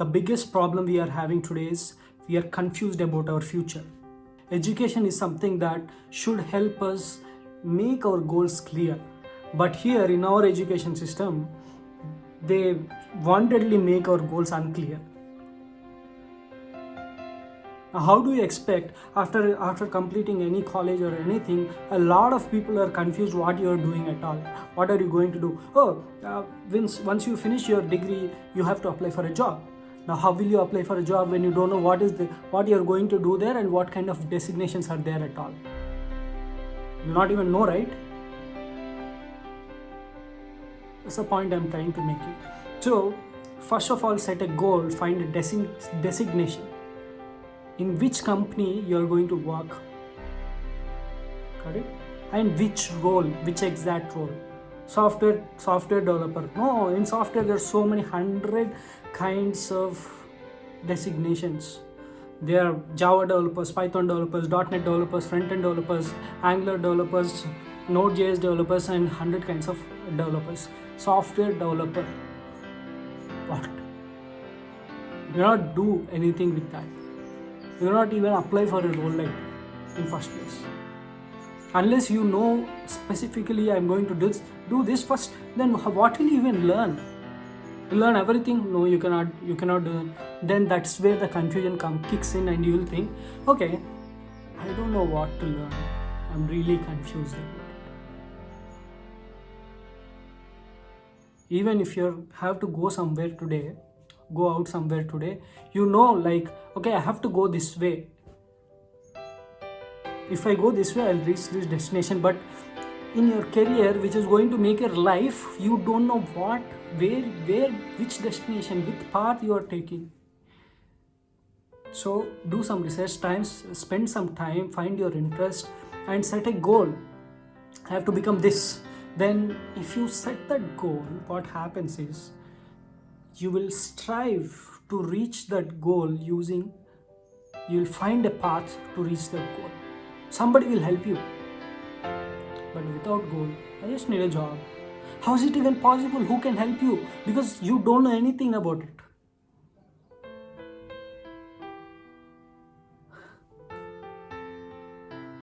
The biggest problem we are having today is we are confused about our future. Education is something that should help us make our goals clear. But here in our education system, they wantedly make our goals unclear. How do you expect after after completing any college or anything a lot of people are confused what you are doing at all what are you going to do oh uh, once, once you finish your degree you have to apply for a job now how will you apply for a job when you don't know what is the what you're going to do there and what kind of designations are there at all? You not even know right? That's the point i'm trying to make it so first of all set a goal find a design- designation in which company you are going to work. Correct and which role which exact role software software developer. No in software there's so many hundred kinds of designations. There are java developers python developers net developers front-end developers angular developers node.js developers and 100 kinds of developers. Software developer. What? You cannot do anything with that. You cannot even apply for a role like in first place unless you know specifically i'm going to do this, do this first then what will you even learn? Learn everything? No you cannot you cannot do it. then that's where the confusion come kicks in and you will think okay i don't know what to learn. I'm really confused about it. Even if you have to go somewhere today go out somewhere today you know like okay i have to go this way if i go this way i'll reach this destination. But in your career which is going to make your life you don't know what where where which destination which path you are taking. So do some research times spend some time find your interest and set a goal. I have to become this. Then if you set that goal what happens is you will strive to reach that goal using you'll find a path to reach that goal somebody will help you. But without goal i just need a job. How is it even possible? Who can help you? Because you don't know anything about it